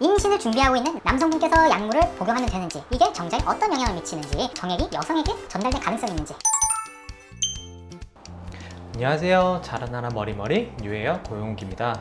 임신을 준비하고 있는 남성분께서 약물을 복용하면 되는지 이게 정자에 어떤 영향을 미치는지 정액이 여성에게 전달될 가능성이 있는지. 안녕하세요. 자라나라 머리머리 뉴헤어 고용욱입니다.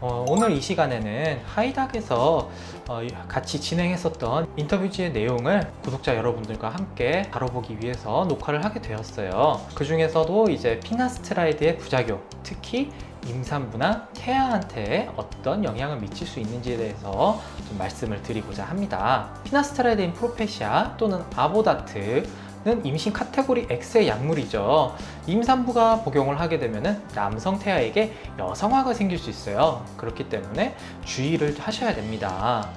어, 오늘 이 시간에는 하이닥에서 어, 같이 진행했었던 인터뷰지의 내용을 구독자 여러분들과 함께 다뤄보기 위해서 녹화를 하게 되었어요. 그 중에서도 이제 finasteride의 부작용 특히 임산부나 태아한테 어떤 영향을 미칠 수 있는지에 대해서 좀 말씀을 드리고자 합니다 finasteride인 프로페시아 또는 아보다트 는 임신 카테고리 X의 약물이죠. 임산부가 복용을 하게 되면 남성 태아에게 여성화가 생길 수 있어요. 그렇기 때문에 주의를 하셔야 됩니다.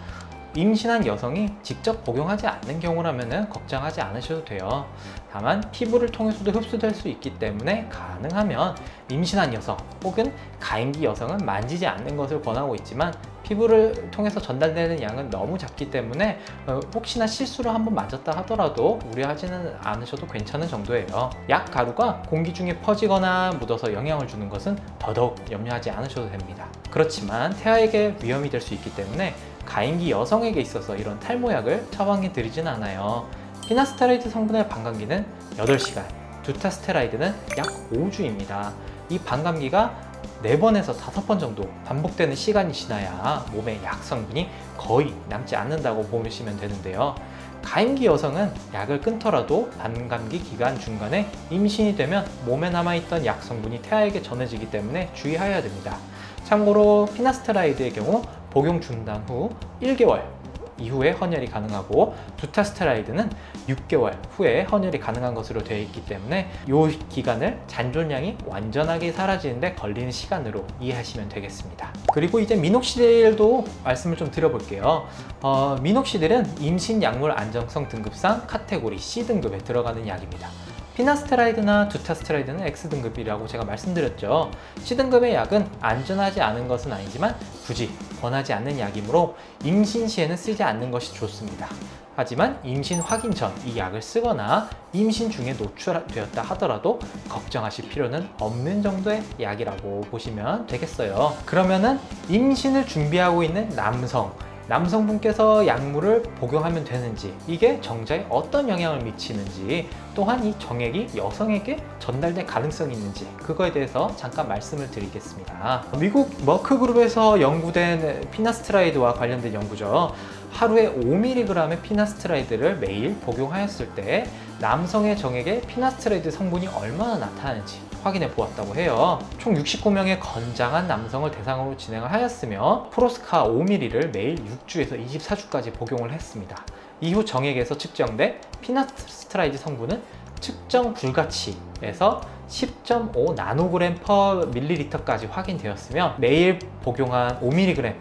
임신한 여성이 직접 복용하지 않는 경우라면 걱정하지 않으셔도 돼요. 다만 피부를 통해서도 흡수될 수 있기 때문에 가능하면 임신한 여성 혹은 가임기 여성은 만지지 않는 것을 권하고 있지만 피부를 통해서 전달되는 양은 너무 작기 때문에 어, 혹시나 실수로 한번 맞았다 하더라도 우려하지는 않으셔도 괜찮은 정도예요. 약 가루가 공기 중에 퍼지거나 묻어서 영향을 주는 것은 더더욱 염려하지 않으셔도 됩니다. 그렇지만 태아에게 위험이 될 수 있기 때문에 가임기 여성에게 있어서 이런 탈모약을 처방해 드리진 않아요. 피나스테라이드 성분의 반감기는 8시간, 두타스테라이드는 약 5주입니다. 이 반감기가 4번에서 5번 정도 반복되는 시간이 지나야 몸에 약 성분이 거의 남지 않는다고 보시면 되는데요. 가임기 여성은 약을 끊더라도 반감기 기간 중간에 임신이 되면 몸에 남아있던 약 성분이 태아에게 전해지기 때문에 주의하여야 됩니다. 참고로 피나스테라이드의 경우 복용 중단 후 1개월 이후에 헌혈이 가능하고 두타스테라이드는 6개월 후에 헌혈이 가능한 것으로 되어 있기 때문에 이 기간을 잔존량이 완전하게 사라지는데 걸리는 시간으로 이해하시면 되겠습니다. 그리고 이제 미녹시딜도 말씀을 좀 드려볼게요. 어, 미녹시딜은 임신 약물 안정성 등급상 카테고리 C등급에 들어가는 약입니다. 피나스테라이드나 두타스테라이드는 X등급이라고 제가 말씀드렸죠. C등급의 약은 안전하지 않은 것은 아니지만 굳이 권하지 않는 약이므로 임신 시에는 쓰지 않는 것이 좋습니다. 하지만 임신 확인 전 이 약을 쓰거나 임신 중에 노출되었다 하더라도 걱정하실 필요는 없는 정도의 약이라고 보시면 되겠어요. 그러면은 임신을 준비하고 있는 남성 남성분께서 약물을 복용하면 되는지 이게 정자에 어떤 영향을 미치는지 또한 이 정액이 여성에게 전달될 가능성이 있는지 그거에 대해서 잠깐 말씀을 드리겠습니다. 미국 머크그룹에서 연구된 피나스트라이드와 관련된 연구죠. 하루에 5mg의 finasteride를 매일 복용하였을 때 남성의 정액에 finasteride 성분이 얼마나 나타나는지 확인해 보았다고 해요. 총 69명의 건장한 남성을 대상으로 진행을 하였으며 프로스카 5ml를 매일 6주에서 24주까지 복용을 했습니다. 이후 정액에서 측정된 finasteride 성분은 측정 불가치에서 10.5 나노그램 per 밀리리터까지 확인되었으며 매일 복용한 5mg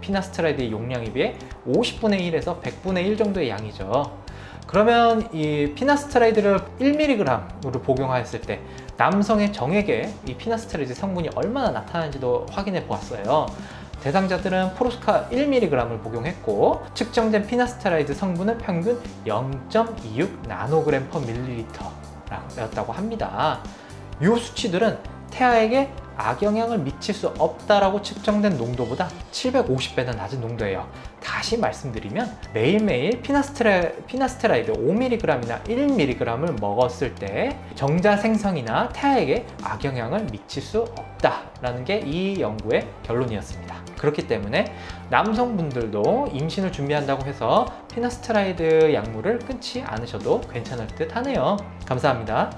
finasteride의 용량에 비해 50분의 1에서 100분의 1 정도의 양이죠. 그러면 이 finasteride를 1mg으로 복용하였을 때 남성의 정액에 이 finasteride 성분이 얼마나 나타나는지도 확인해 보았어요. 대상자들은 프로스카 1mg을 복용했고 측정된 finasteride 성분은 평균 0.26 나노그램 per 밀리리터였다고 합니다. 이 수치들은 태아에게 악영향을 미칠 수 없다라고 측정된 농도보다 750배나 낮은 농도예요. 다시 말씀드리면 매일매일 피나스테라, 피나스테라이드 5mg이나 1mg을 먹었을 때 정자 생성이나 태아에게 악영향을 미칠 수 없다라는 게 이 연구의 결론이었습니다. 그렇기 때문에 남성분들도 임신을 준비한다고 해서 피나스테라이드 약물을 끊지 않으셔도 괜찮을 듯 하네요. 감사합니다.